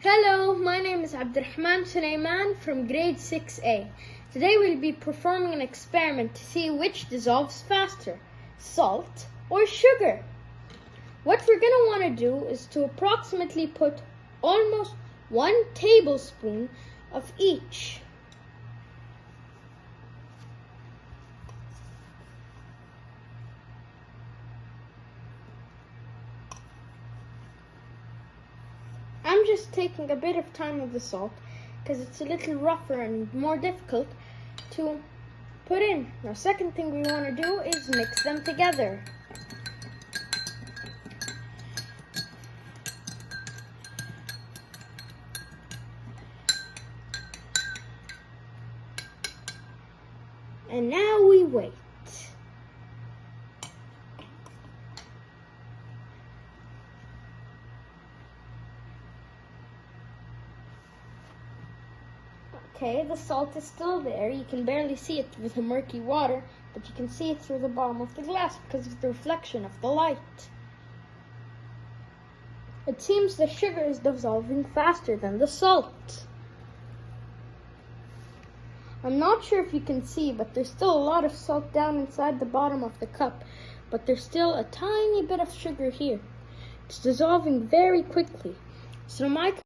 Hello, my name is Abdurrahman Sulaiman from grade 6A. Today we'll be performing an experiment to see which dissolves faster, salt or sugar. What we're going to want to do is to approximately put almost one tablespoon of each. Just taking a bit of time with the salt because it's a little rougher and more difficult to put in. Now, second thing we want to do is mix them together. And now we wait. Okay, the salt is still there. You can barely see it with the murky water, but you can see it through the bottom of the glass because of the reflection of the light. It seems the sugar is dissolving faster than the salt. I'm not sure if you can see, but there's still a lot of salt down inside the bottom of the cup, but there's still a tiny bit of sugar here. It's dissolving very quickly. So my